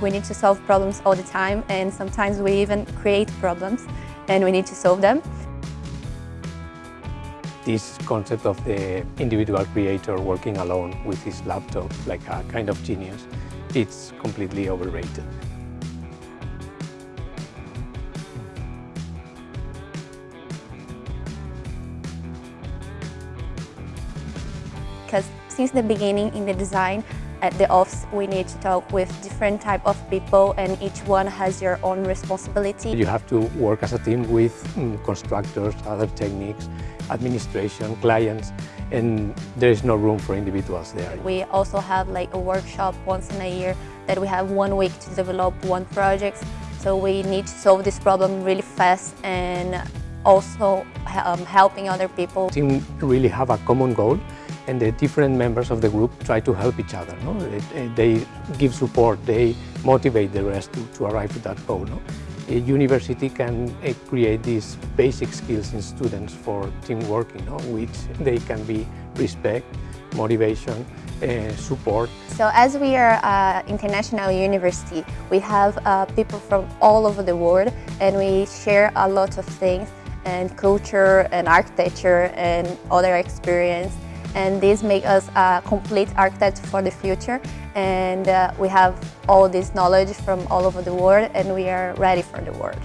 We need to solve problems all the time and sometimes we even create problems and we need to solve them. This concept of the individual creator working alone with his laptop like a kind of genius, it's completely overrated. because since the beginning in the design at the office we need to talk with different type of people and each one has your own responsibility. You have to work as a team with mm, constructors, other techniques, administration, clients, and there is no room for individuals there. We also have like a workshop once in a year that we have one week to develop one project. So we need to solve this problem really fast and also um, helping other people. Team really have a common goal and the different members of the group try to help each other. No? They give support, they motivate the rest to, to arrive at that goal. No? A university can uh, create these basic skills in students for teamwork, you know, which they can be respect, motivation, uh, support. So as we are an international university, we have uh, people from all over the world and we share a lot of things and culture and architecture and other experience and this makes us a complete architect for the future and uh, we have all this knowledge from all over the world and we are ready for the world.